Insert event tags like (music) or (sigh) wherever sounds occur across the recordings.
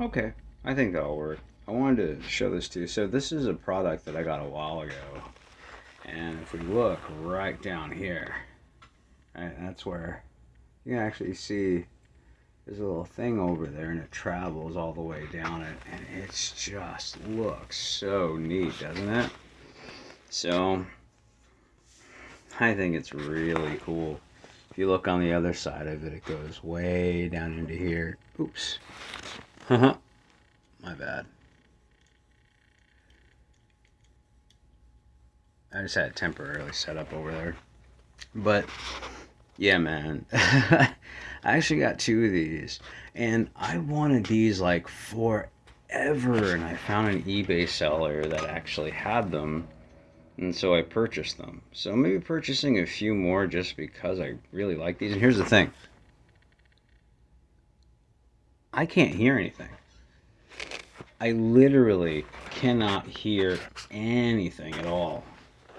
Okay, I think that'll work. I wanted to show this to you. So this is a product that I got a while ago. And if we look right down here, right, that's where you can actually see there's a little thing over there and it travels all the way down it. And it's just looks so neat, doesn't it? So I think it's really cool. If you look on the other side of it, it goes way down into here. Oops. Uh-huh. My bad. I just had it temporarily set up over there. But, yeah, man. (laughs) I actually got two of these. And I wanted these like forever. And I found an eBay seller that actually had them. And so I purchased them. So maybe purchasing a few more just because I really like these. And here's the thing. I can't hear anything. I literally cannot hear anything at all,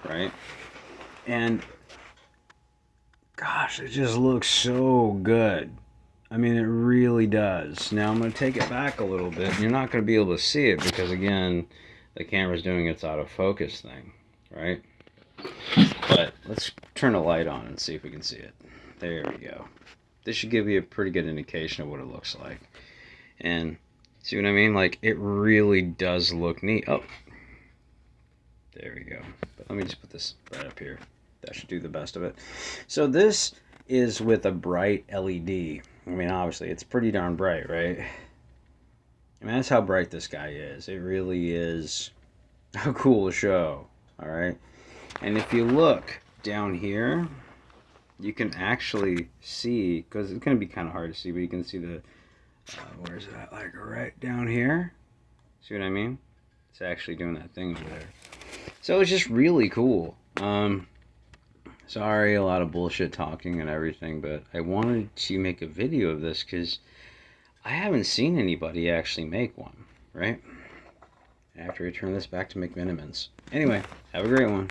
right? And gosh, it just looks so good. I mean, it really does. Now I'm going to take it back a little bit. You're not going to be able to see it because, again, the camera's doing its out of focus thing, right? But let's turn a light on and see if we can see it. There we go. This should give you a pretty good indication of what it looks like. And see what I mean? Like, it really does look neat. Oh, there we go. But let me just put this right up here. That should do the best of it. So this is with a bright LED. I mean, obviously, it's pretty darn bright, right? I mean, that's how bright this guy is. It really is (laughs) a cool show, all right? And if you look down here, you can actually see, because it's going to be kind of hard to see, but you can see the uh, where's that? Like right down here. See what I mean? It's actually doing that thing over there. So it's just really cool. Um, sorry, a lot of bullshit talking and everything, but I wanted to make a video of this because I haven't seen anybody actually make one, right? After I turn this back to McMenamins. Anyway, have a great one.